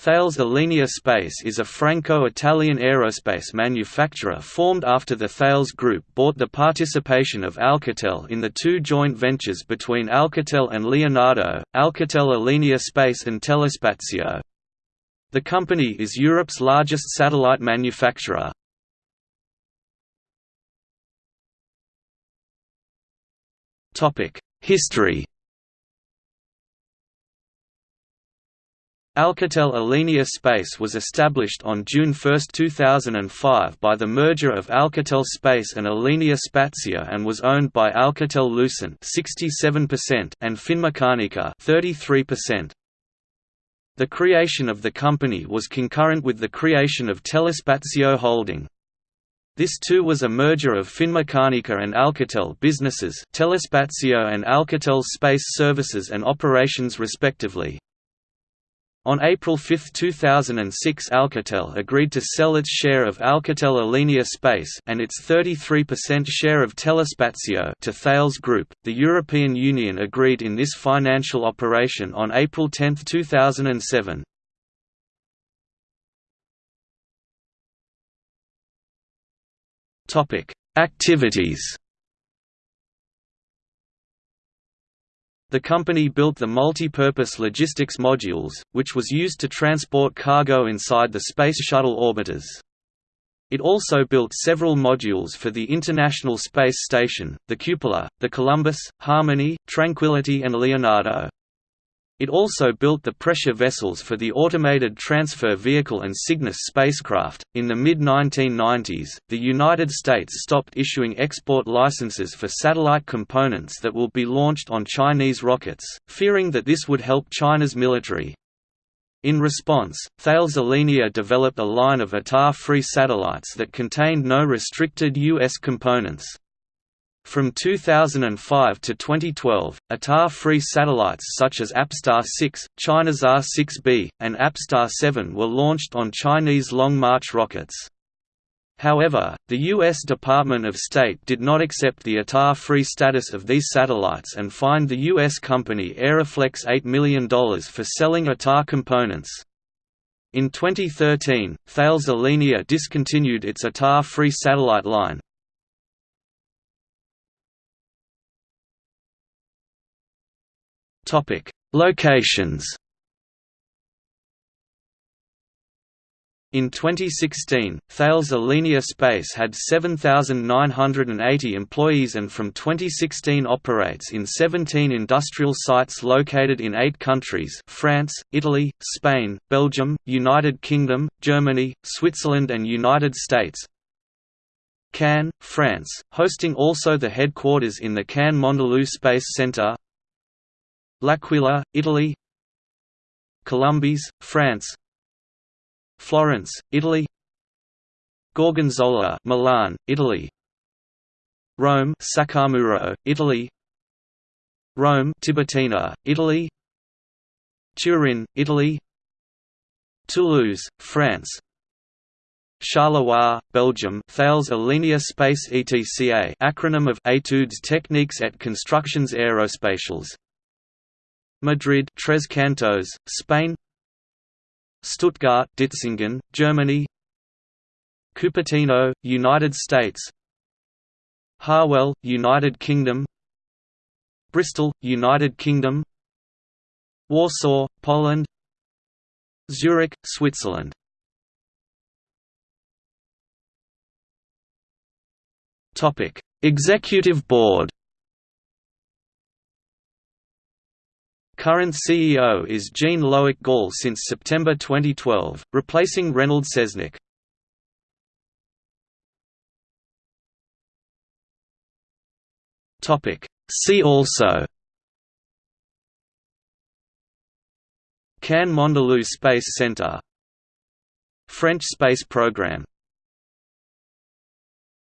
Thales Alenia Space is a Franco-Italian aerospace manufacturer formed after the Thales Group bought the participation of Alcatel in the two joint ventures between Alcatel and Leonardo, Alcatel Alenia Space and Telespazio. The company is Europe's largest satellite manufacturer. History Alcatel Alenia Space was established on June 1, 2005 by the merger of Alcatel Space and Alenia Spazio and was owned by Alcatel-Lucent and Finmeccanica 33%. The creation of the company was concurrent with the creation of Telespazio Holding. This too was a merger of Finmeccanica and Alcatel businesses Telespazio and Alcatel Space Services and Operations respectively. On April 5, 2006 Alcatel agreed to sell its share of Alcatel Alenia Space and its 33% share of Telespazio to Thales Group. The European Union agreed in this financial operation on April 10, 2007. Topic: Activities The company built the multi-purpose logistics modules, which was used to transport cargo inside the Space Shuttle orbiters. It also built several modules for the International Space Station, the Cupola, the Columbus, Harmony, Tranquility and Leonardo. It also built the pressure vessels for the Automated Transfer Vehicle and Cygnus spacecraft. In the mid 1990s, the United States stopped issuing export licenses for satellite components that will be launched on Chinese rockets, fearing that this would help China's military. In response, Thales Alenia developed a line of ITAR free satellites that contained no restricted U.S. components. From 2005 to 2012, ITAR-free satellites such as APSTAR 6, Chinasat-6B, and APSTAR 7 were launched on Chinese Long March rockets. However, the U.S. Department of State did not accept the ITAR-free status of these satellites and fined the U.S. company Aeroflex $8 million for selling ITAR components. In 2013, Thales Alenia discontinued its ITAR-free satellite line, Topic: Locations. In 2016, Thales Alenia Space had 7,980 employees and from 2016 operates in 17 industrial sites located in eight countries France, Italy, Spain, Belgium, United Kingdom, Germany, Switzerland and United States Cannes, France, hosting also the headquarters in the Cannes-Mandelieu Space Centre L'Aquila, Italy. Colombes, France. Florence, Italy. Gorgonzola, Milan, Italy. Rome, Saccomuro, Italy. Rome, Tiburtina, Italy. Turin, Italy. Toulouse, France. Charleroi, Belgium Thales Alenia Space ETCA acronym of Études Techniques et Constructions Aerospatiales Madrid Tres Cantos, Spain. Stuttgart Ditzingen, Germany. Cupertino, United States. Harwell, United Kingdom. Bristol, United Kingdom. Warsaw, Poland. Zurich, Switzerland. Topic: Executive Board Current CEO is Jean Loic Galle since September 2012, replacing Reynold Seznec. See also Cannes Mandelieu Space Center French space program